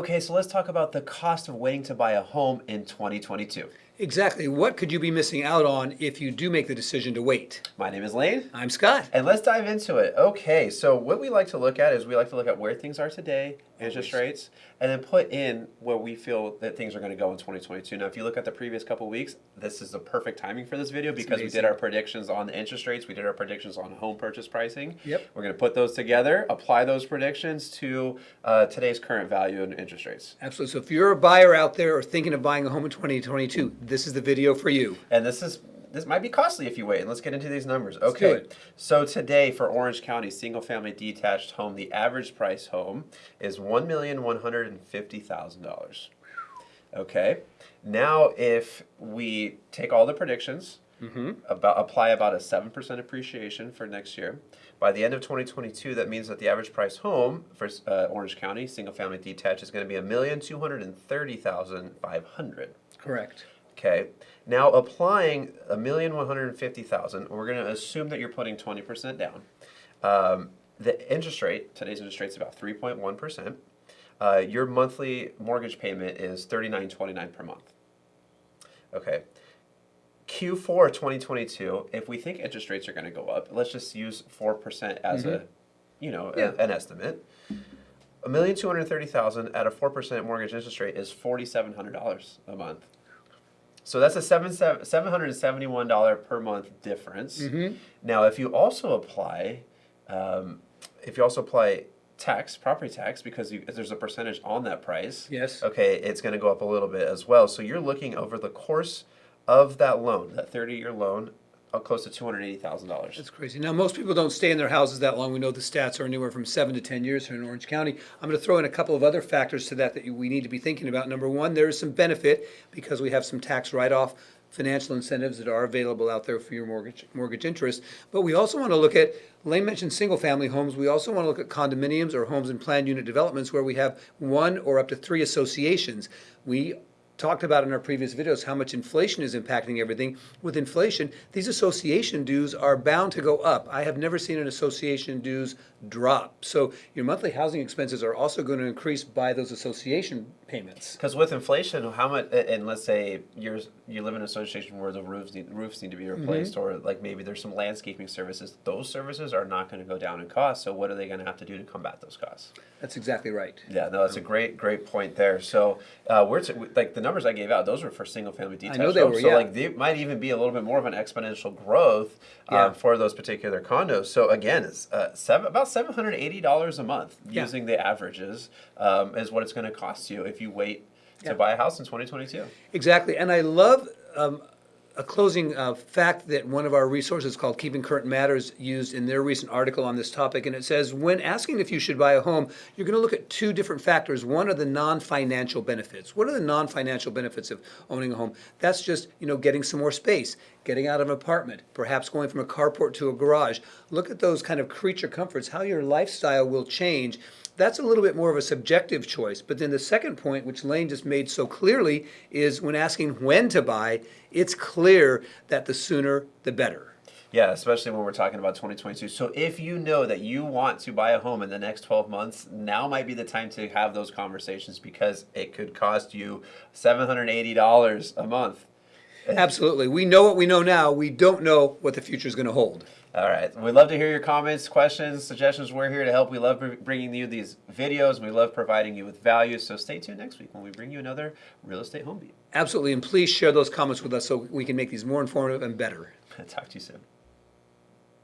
Okay, so let's talk about the cost of waiting to buy a home in 2022. Exactly. What could you be missing out on if you do make the decision to wait? My name is Lane. I'm Scott. And let's dive into it. Okay, so what we like to look at is we like to look at where things are today, interest rates, and then put in where we feel that things are going to go in 2022. Now, if you look at the previous couple weeks, this is the perfect timing for this video because we did our predictions on the interest rates, we did our predictions on home purchase pricing. Yep. We're going to put those together, apply those predictions to uh, today's current value and interest rates. Absolutely. So if you're a buyer out there or thinking of buying a home in 2022, this is the video for you. And this is this might be costly if you wait. Let's get into these numbers. Okay. So today for Orange County single family detached home, the average price home is one million one hundred and fifty thousand dollars. Okay. Now if we take all the predictions, about apply about a seven percent appreciation for next year. By the end of 2022, that means that the average price home for uh, Orange County single family detached is going to be a million two hundred and thirty thousand five hundred. Correct. Okay. Now applying a million one hundred and fifty thousand, we're going to assume that you're putting twenty percent down. Um, the interest rate today's interest rate is about three point one percent. Uh, Your monthly mortgage payment is thirty nine twenty nine per month. Okay. Q4 2022, if we think interest rates are going to go up, let's just use 4% as a, you know, a- an estimate. A million two hundred thirty thousand at a four percent mortgage interest rate is forty seven hundred dollars a month. So that's a seven seven hundred and seventy one dollar per month difference. Now, if you also apply, um, if you also apply tax, property tax, because you, there's a percentage on that price. Yes. Okay, it's going to go up a little bit as well. So you're looking over the course of that loan, that thirty year loan, uh, close to two hundred eighty thousand dollars. That's crazy. Now, most people don't stay in their houses that long. We know the stats are anywhere from seven to 10 years here in Orange County. I'm going to throw in a couple of other factors to that that we need to be thinking about. Number one, there is some benefit because we have some tax write-off financial incentives that are available out there for your mortgage, mortgage interest. But we also want to look at, Lane mentioned single-family homes. We also want to look at condominiums or homes in planned unit developments where we have one or up to three associations. We talked about in our previous videos how much inflation is impacting everything. With inflation, these association dues are bound to go up. I have never seen an association dues drop. So your monthly housing expenses are also going to increase by those association payments. Because with inflation, how much? And let's say you're you live in an association where the roofs need roofs need to be replaced, or like maybe there's some landscaping services. Those services are not going to go down in cost. So what are they going to have to do to combat those costs? That's exactly right. Yeah, no, that's a great great point there. So uh, we're like the numbers I gave out; those were for single family detached know they homes. were, so like they might even be a little bit more of an exponential growth Yeah. um, for those particular condos. So again, it's uh, seven, about seven hundred eighty dollars a month Yeah. using the averages um, is what it's going to cost you if you wait to Yeah. buy a house in 2022. Exactly. And I love um, a closing uh, fact that one of our resources called Keeping Current Matters used in their recent article on this topic. And it says when asking if you should buy a home, you're going to look at two different factors. One are the non financial benefits. What are the non financial benefits of owning a home? That's just, you know, getting some more space, getting out of an apartment, perhaps going from a carport to a garage. Look at those kind of creature comforts, how your lifestyle will change that's a little bit more of a subjective choice. But then the second point, which Lane just made so clearly, is when asking when to buy, it's clear that the sooner the better. Yeah, especially when we're talking about 2022. So if you know that you want to buy a home in the next 12 months, now might be the time to have those conversations because it could cost you $780 a month. Absolutely. We know what we know now. We don't know what the future is going to hold. All right. We'd love to hear your comments, questions, suggestions. We're here to help. We love bringing you these videos. We love providing you with value. So stay tuned next week when we bring you another real estate home beat. Absolutely. And please share those comments with us so we can make these more informative and better. Talk to you soon.